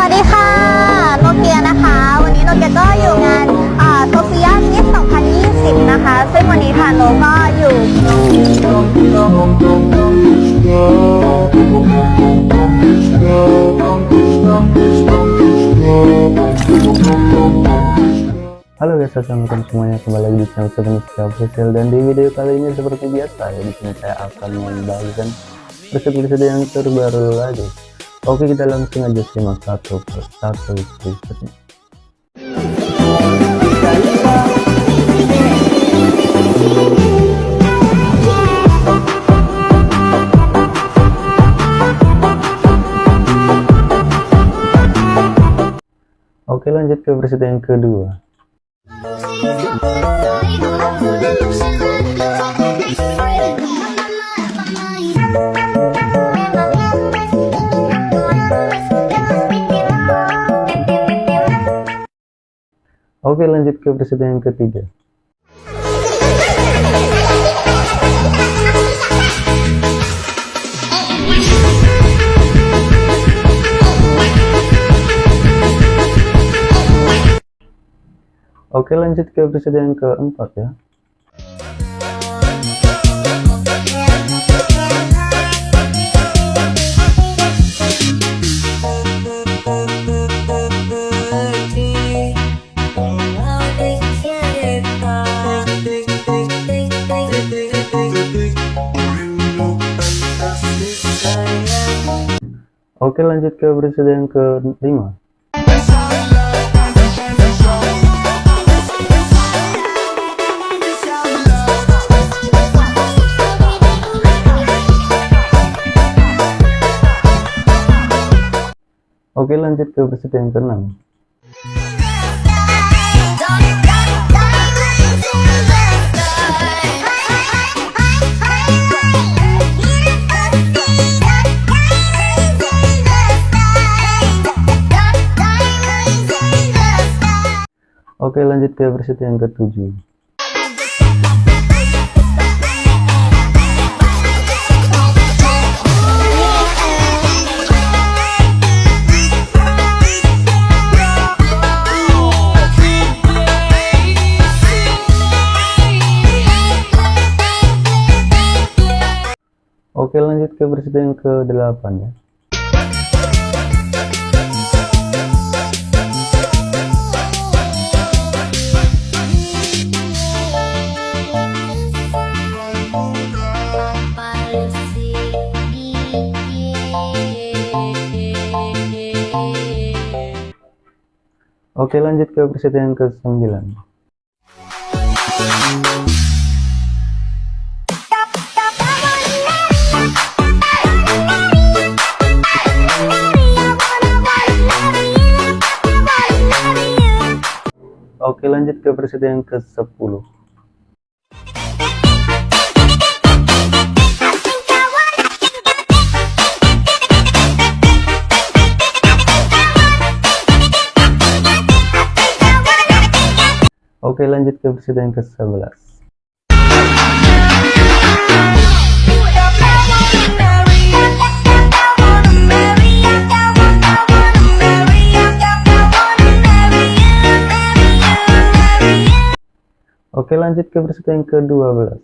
วัสดีค่ะ โนเกียนะคะ วันนี้โนเกียก็อยู่งานโซเฟียมิส2020 นะคะ ซึ่งวันนี้ทางโนก็อยู่ Halo guys, assalamualaikum semuanya kembali lagi di channel Sebenarnya Official dan di video kali ini seperti biasa ya di sini saya akan membagikan preset-preset yang terbaru lagi. Oke kita langsung aja simak satu persatu presetnya. Oke lanjut ke preset yang kedua. Oke lanjut ke presiden yang ketiga. Oke lanjut ke presiden yang keempat ya. Oke lanjut ke presiden yang kelima. Oke lanjut ke presiden yang keenam. Oke lanjut ke presiden yang ketujuh. Oke lanjut ke presiden yang ke-8 ya. Oke lanjut ke presiden yang ke-9. Oke lanjut ke presiden yang ke-10 Oke lanjut ke presiden yang ke-11 Oke lanjut ke presiden yang ke-12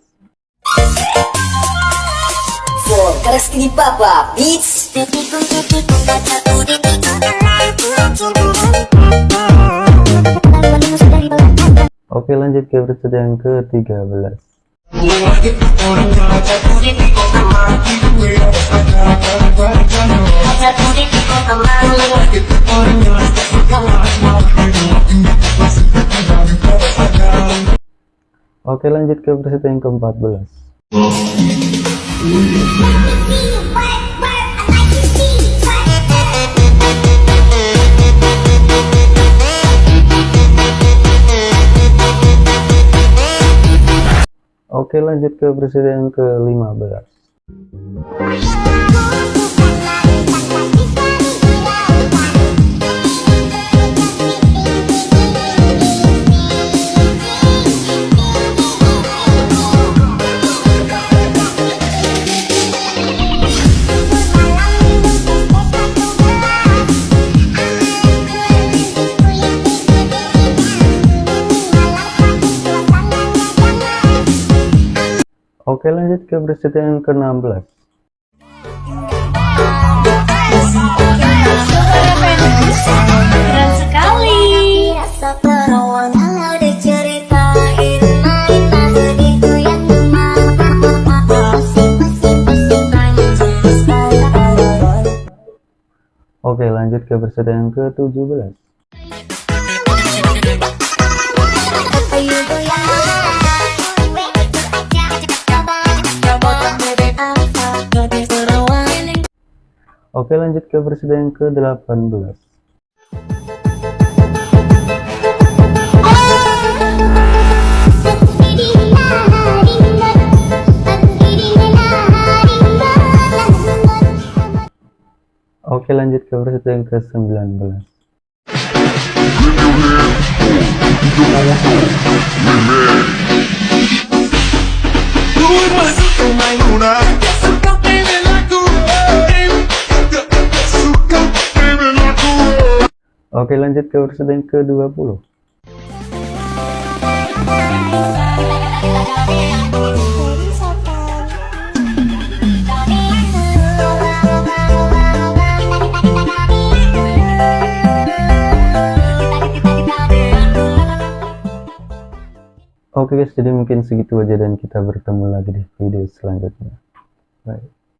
Papa Beats Oke lanjut ke presiden yang ke-13 Oke lanjut ke presiden yang ke-14 Oke lanjut ke presiden yang ke-15 Oke lanjut ke preset yang ke-16 Keren sekali. Oke lanjut ke preset yang ke-17 Oke lanjut ke preset yang ke-18 Oke lanjut ke preset yang ke-19 Luna. Suka baby Oke lanjut ke preset yang ke-20 Oke guys, jadi mungkin segitu aja dan kita bertemu lagi di video selanjutnya. Bye.